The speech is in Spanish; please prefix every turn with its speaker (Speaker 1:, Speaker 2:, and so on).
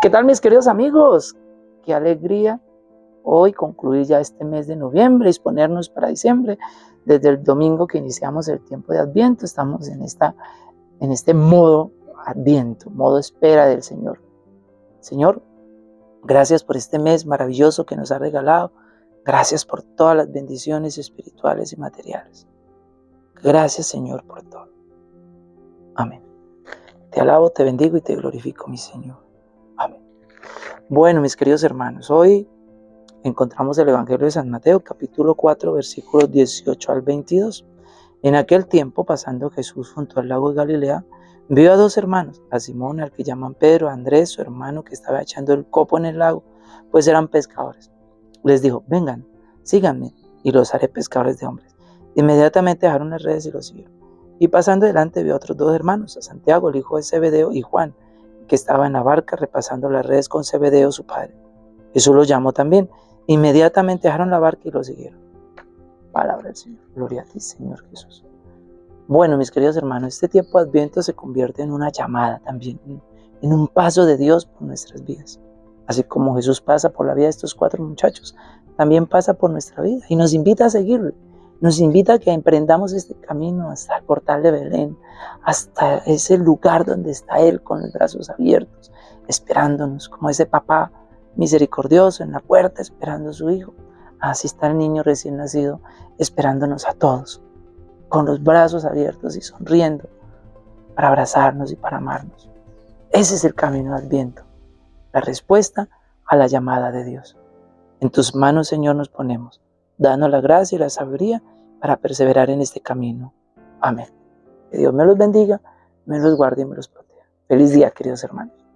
Speaker 1: ¿Qué tal mis queridos amigos? Qué alegría hoy concluir ya este mes de noviembre y exponernos para diciembre. Desde el domingo que iniciamos el tiempo de Adviento, estamos en, esta, en este modo Adviento, modo espera del Señor. Señor, gracias por este mes maravilloso que nos ha regalado. Gracias por todas las bendiciones espirituales y materiales. Gracias Señor por todo. Amén. Te alabo, te bendigo y te glorifico, mi Señor. Bueno, mis queridos hermanos, hoy encontramos el Evangelio de San Mateo, capítulo 4, versículos 18 al 22. En aquel tiempo, pasando Jesús junto al lago de Galilea, vio a dos hermanos, a Simón, al que llaman Pedro, a Andrés, su hermano, que estaba echando el copo en el lago, pues eran pescadores. Les dijo, vengan, síganme, y los haré pescadores de hombres. Inmediatamente dejaron las redes y los siguieron. Y pasando delante vio a otros dos hermanos, a Santiago, el hijo de Zebedeo, y Juan, que estaba en la barca repasando las redes con Zebedeo, su padre. Jesús los llamó también. Inmediatamente dejaron la barca y lo siguieron. Palabra del Señor. Gloria a ti, Señor Jesús. Bueno, mis queridos hermanos, este tiempo Adviento se convierte en una llamada también, en un paso de Dios por nuestras vidas. Así como Jesús pasa por la vida de estos cuatro muchachos, también pasa por nuestra vida y nos invita a seguirle nos invita a que emprendamos este camino hasta el portal de Belén, hasta ese lugar donde está Él con los brazos abiertos, esperándonos, como ese papá misericordioso en la puerta esperando a su hijo. Así está el niño recién nacido esperándonos a todos, con los brazos abiertos y sonriendo, para abrazarnos y para amarnos. Ese es el camino de Adviento, la respuesta a la llamada de Dios. En tus manos, Señor, nos ponemos danos la gracia y la sabiduría para perseverar en este camino. Amén. Que Dios me los bendiga, me los guarde y me los proteja. Feliz día, queridos hermanos.